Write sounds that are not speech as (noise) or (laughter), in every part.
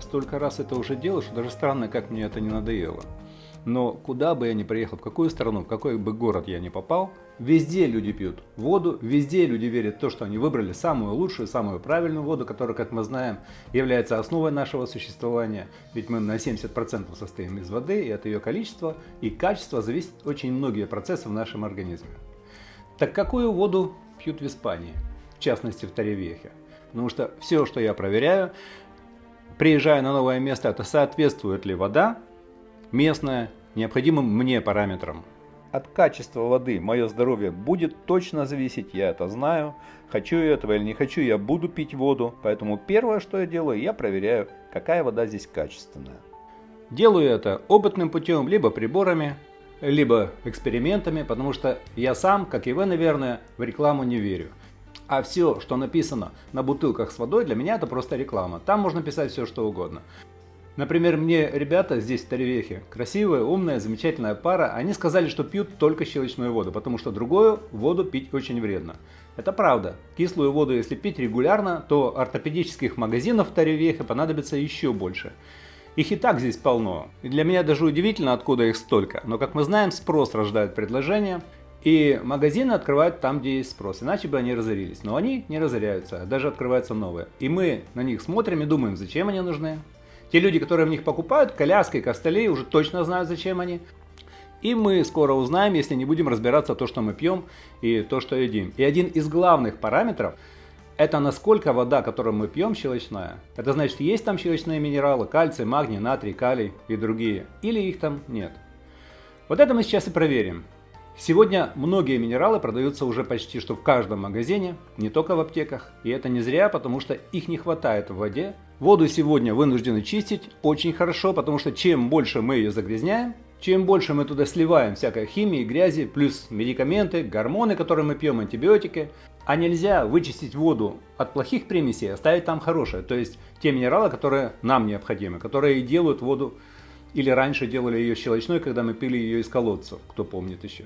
столько раз это уже делал, что даже странно, как мне это не надоело. Но куда бы я ни приехал, в какую страну, в какой бы город я ни попал, везде люди пьют воду, везде люди верят в то, что они выбрали самую лучшую, самую правильную воду, которая, как мы знаем, является основой нашего существования. Ведь мы на 70% состоим из воды, и от ее количества и качества зависят очень многие процессы в нашем организме. Так какую воду пьют в Испании, в частности в Таревехе? Потому что все, что я проверяю, приезжая на новое место, это соответствует ли вода местная необходимым мне параметрам. От качества воды мое здоровье будет точно зависеть, я это знаю. Хочу я этого или не хочу, я буду пить воду. Поэтому первое, что я делаю, я проверяю, какая вода здесь качественная. Делаю это опытным путем, либо приборами, либо экспериментами, потому что я сам, как и вы, наверное, в рекламу не верю. А все, что написано на бутылках с водой, для меня это просто реклама. Там можно писать все, что угодно. Например, мне ребята здесь в Таревехе, красивая, умная, замечательная пара, они сказали, что пьют только щелочную воду, потому что другую воду пить очень вредно. Это правда. Кислую воду, если пить регулярно, то ортопедических магазинов в Таревехе понадобится еще больше. Их и так здесь полно. И для меня даже удивительно, откуда их столько. Но, как мы знаем, спрос рождает предложение. И магазины открывают там, где есть спрос, иначе бы они разорились. Но они не разоряются, а даже открываются новые. И мы на них смотрим и думаем, зачем они нужны, те люди, которые в них покупают, коляски, костыли, уже точно знают, зачем они. И мы скоро узнаем, если не будем разбираться то, что мы пьем и то, что едим. И один из главных параметров – это насколько вода, которую мы пьем, щелочная. Это значит, есть там щелочные минералы, кальций, магний, натрий, калий и другие, или их там нет. Вот это мы сейчас и проверим. Сегодня многие минералы продаются уже почти что в каждом магазине, не только в аптеках. И это не зря, потому что их не хватает в воде. Воду сегодня вынуждены чистить очень хорошо, потому что чем больше мы ее загрязняем, чем больше мы туда сливаем всякой химии, грязи, плюс медикаменты, гормоны, которые мы пьем, антибиотики, а нельзя вычистить воду от плохих примесей, оставить там хорошее, то есть те минералы, которые нам необходимы, которые делают воду, или раньше делали ее щелочной, когда мы пили ее из колодцев, кто помнит еще.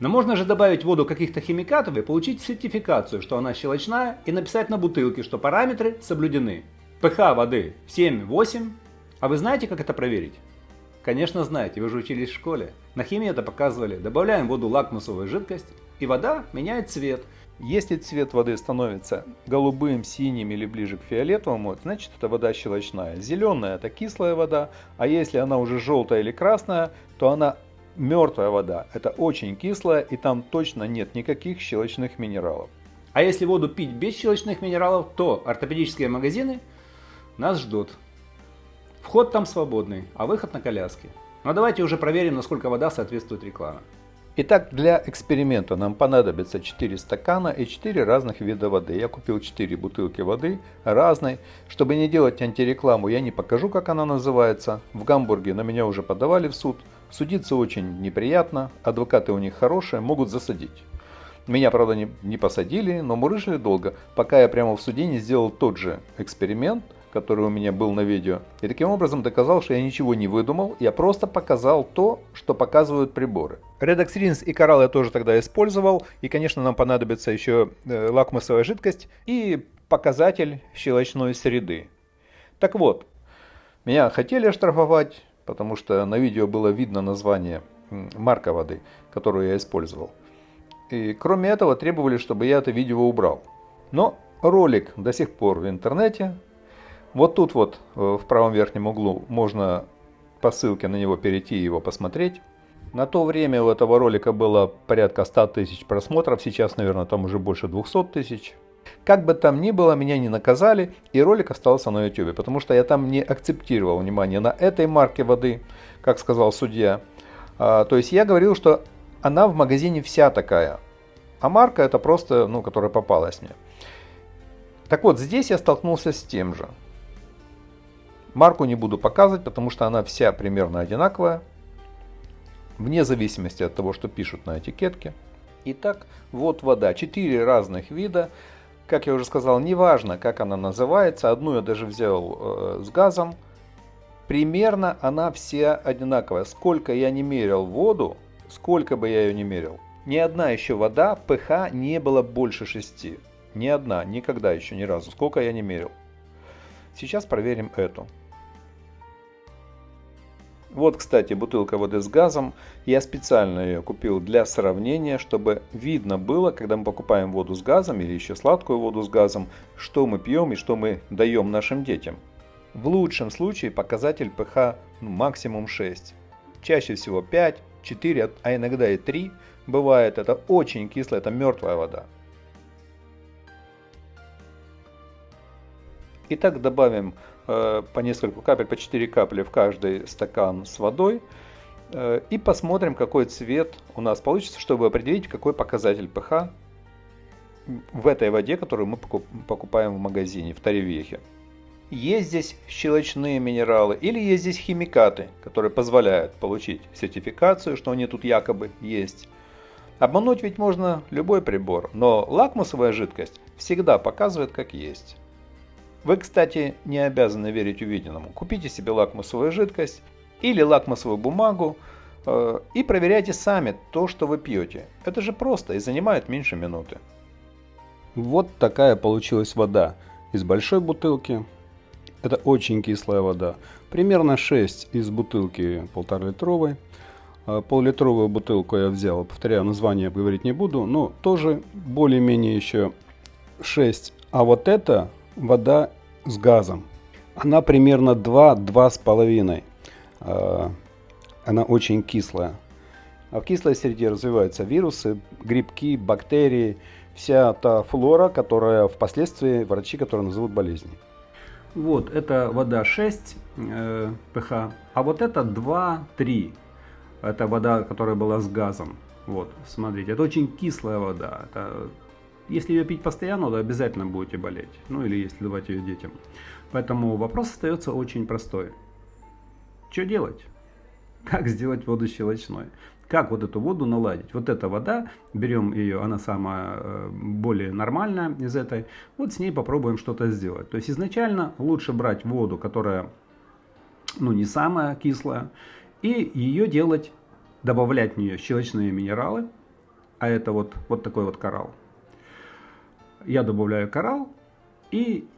Но можно же добавить в воду каких-то химикатов и получить сертификацию, что она щелочная, и написать на бутылке, что параметры соблюдены pH воды 7-8. А вы знаете, как это проверить? Конечно знаете, вы же учились в школе. На химии это показывали. Добавляем в воду лакмусовую жидкость, и вода меняет цвет. Если цвет воды становится голубым, синим или ближе к фиолетовому, значит это вода щелочная. Зеленая это кислая вода, а если она уже желтая или красная, то она мертвая вода. Это очень кислая и там точно нет никаких щелочных минералов. А если воду пить без щелочных минералов, то ортопедические магазины нас ждут. Вход там свободный, а выход на коляске. Но давайте уже проверим, насколько вода соответствует рекламе. Итак, для эксперимента нам понадобится 4 стакана и 4 разных вида воды. Я купил 4 бутылки воды разной. Чтобы не делать антирекламу, я не покажу, как она называется. В Гамбурге на меня уже подавали в суд. Судиться очень неприятно, адвокаты у них хорошие, могут засадить. Меня, правда, не, не посадили, но мурыжили долго, пока я прямо в суде не сделал тот же эксперимент – который у меня был на видео. И таким образом доказал, что я ничего не выдумал, я просто показал то, что показывают приборы. Redox Rinse и Coral я тоже тогда использовал. И, конечно, нам понадобится еще э, лакмусовая жидкость и показатель щелочной среды. Так вот, меня хотели оштрафовать, потому что на видео было видно название марка воды, которую я использовал. И кроме этого требовали, чтобы я это видео убрал. Но ролик до сих пор в интернете, вот тут вот э, в правом верхнем углу можно по ссылке на него перейти и его посмотреть. На то время у этого ролика было порядка 100 тысяч просмотров, сейчас, наверное, там уже больше 200 тысяч. Как бы там ни было, меня не наказали, и ролик остался на YouTube, потому что я там не акцептировал внимание на этой марке воды, как сказал судья. А, то есть я говорил, что она в магазине вся такая, а марка это просто, ну, которая попалась мне. Так вот, здесь я столкнулся с тем же. Марку не буду показывать, потому что она вся примерно одинаковая, вне зависимости от того, что пишут на этикетке. Итак, вот вода, четыре разных вида. Как я уже сказал, неважно, как она называется, одну я даже взял э, с газом. Примерно она вся одинаковая. Сколько я не мерил воду, сколько бы я ее не мерил, ни одна еще вода pH не было больше 6. Ни одна, никогда еще ни разу, сколько я не мерил. Сейчас проверим эту. Вот, кстати, бутылка воды с газом. Я специально ее купил для сравнения, чтобы видно было, когда мы покупаем воду с газом или еще сладкую воду с газом, что мы пьем и что мы даем нашим детям. В лучшем случае показатель pH ну, максимум 6. Чаще всего 5, 4, а иногда и 3 бывает. Это очень кислая, это мертвая вода. Итак, добавим по несколько капель, по 4 капли в каждый стакан с водой. Э, и посмотрим, какой цвет у нас получится, чтобы определить, какой показатель pH в этой воде, которую мы покупаем в магазине, в Таревехе. Есть здесь щелочные минералы или есть здесь химикаты, которые позволяют получить сертификацию, что они тут якобы есть. Обмануть ведь можно любой прибор, но лакмусовая жидкость всегда показывает как есть. Вы, кстати, не обязаны верить увиденному. Купите себе лакмусовую жидкость или лакмусовую бумагу э, и проверяйте сами то, что вы пьете. Это же просто и занимает меньше минуты. Вот такая получилась вода из большой бутылки. Это очень кислая вода. Примерно 6 из бутылки полтора литровой. Э, пол-литровую бутылку я взял, повторяю, название говорить не буду, но тоже более-менее еще 6. А вот это вода с газом. Она примерно 2-2,5. А, она очень кислая. А в кислой среде развиваются вирусы, грибки, бактерии, вся та флора, которая впоследствии врачи, которые назовут болезнью. Вот, это вода 6 э, pH, а вот это 2-3. Это вода, которая была с газом. Вот, смотрите, это очень кислая вода. Это если ее пить постоянно, то обязательно будете болеть. Ну или если давать ее детям. Поэтому вопрос остается очень простой. Что делать? Как сделать воду щелочной? Как вот эту воду наладить? Вот эта вода, берем ее, она самая э, более нормальная из этой. Вот с ней попробуем что-то сделать. То есть изначально лучше брать воду, которая ну, не самая кислая, и ее делать, добавлять в нее щелочные минералы, а это вот, вот такой вот коралл я добавляю коралл и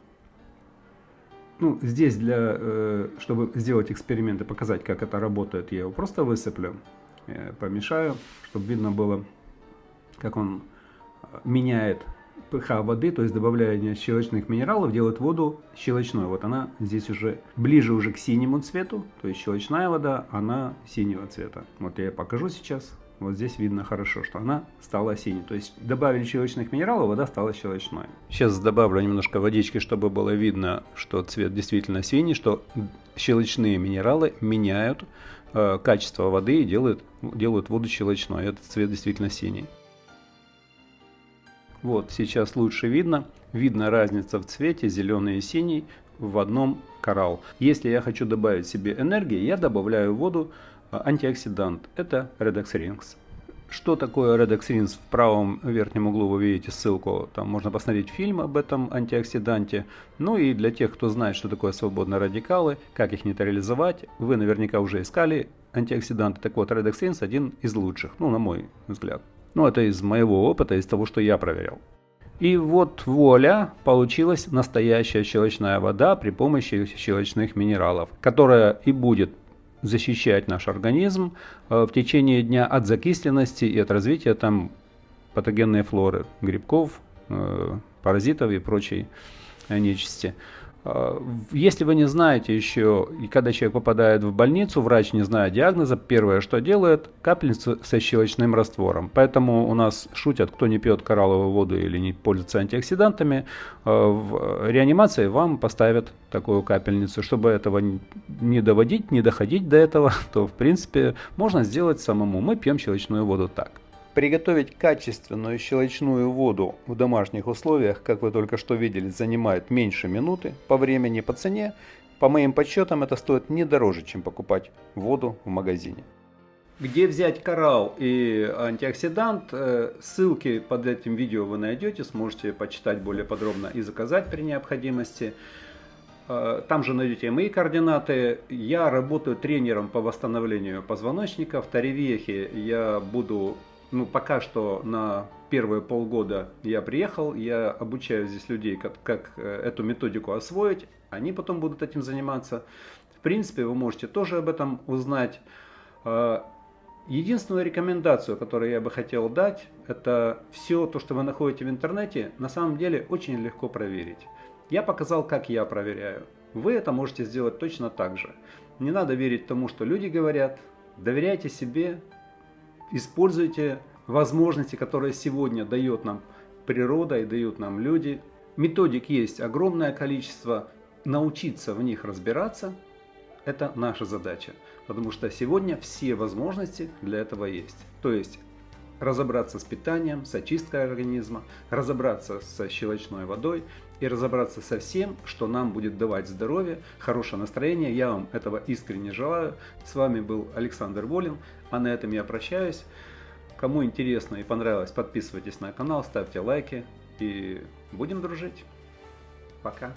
ну, здесь, для, э, чтобы сделать эксперимент и показать, как это работает, я его просто высыплю, э, помешаю, чтобы видно было, как он э, меняет pH воды, то есть добавление щелочных минералов делает воду щелочной. Вот она здесь уже ближе уже к синему цвету, то есть щелочная вода, она синего цвета. Вот я покажу сейчас. Вот здесь видно хорошо, что она стала синей. То есть добавили щелочных минералов, вода стала щелочной. Сейчас добавлю немножко водички, чтобы было видно, что цвет действительно синий, что щелочные минералы меняют э, качество воды и делают, делают воду щелочной. Этот цвет действительно синий. Вот, сейчас лучше видно. Видно разница в цвете зеленый и синий в одном коралл. Если я хочу добавить себе энергии, я добавляю воду антиоксидант. Это Redox Rings. Что такое Redox Rings? В правом верхнем углу вы видите ссылку. Там можно посмотреть фильм об этом антиоксиданте. Ну и для тех, кто знает, что такое свободные радикалы, как их нейтрализовать, вы наверняка уже искали антиоксиданты. Так вот, Redox Rings один из лучших, ну на мой взгляд. Ну это из моего опыта, из того, что я проверял. И вот воля, получилась настоящая щелочная вода при помощи щелочных минералов, которая и будет защищать наш организм э, в течение дня от закисленности и от развития там патогенной флоры, грибков, э, паразитов и прочей нечисти. А, если вы не знаете еще, и когда человек попадает в больницу, врач не знает диагноза, первое, что делает, капельницу со щелочным раствором. Поэтому у нас шутят, кто не пьет коралловую воду или не пользуется антиоксидантами, а, в реанимации вам поставят такую капельницу. Чтобы этого не доводить, не доходить до этого, (laughs) то в принципе можно сделать самому. Мы пьем щелочную воду так. Приготовить качественную щелочную воду в домашних условиях, как вы только что видели, занимает меньше минуты по времени, по цене. По моим подсчетам это стоит не дороже, чем покупать воду в магазине. Где взять коралл и антиоксидант, э, ссылки под этим видео вы найдете, сможете почитать более подробно и заказать при необходимости. Э, там же найдете мои координаты. Я работаю тренером по восстановлению позвоночника. В Таревехе я буду ну, пока что на первые полгода я приехал, я обучаю здесь людей, как, как э, эту методику освоить, они потом будут этим заниматься. В принципе, вы можете тоже об этом узнать. Э, единственную рекомендацию, которую я бы хотел дать, это все то, что вы находите в интернете, на самом деле очень легко проверить. Я показал, как я проверяю. Вы это можете сделать точно так же. Не надо верить тому, что люди говорят. Доверяйте себе, используйте возможности, которые сегодня дает нам природа и дают нам люди. Методик есть огромное количество. Научиться в них разбираться – это наша задача. Потому что сегодня все возможности для этого есть. То есть разобраться с питанием, с очисткой организма, разобраться со щелочной водой и разобраться со всем, что нам будет давать здоровье, хорошее настроение. Я вам этого искренне желаю. С вами был Александр Волин, а на этом я прощаюсь. Кому интересно и понравилось, подписывайтесь на канал, ставьте лайки и будем дружить. Пока.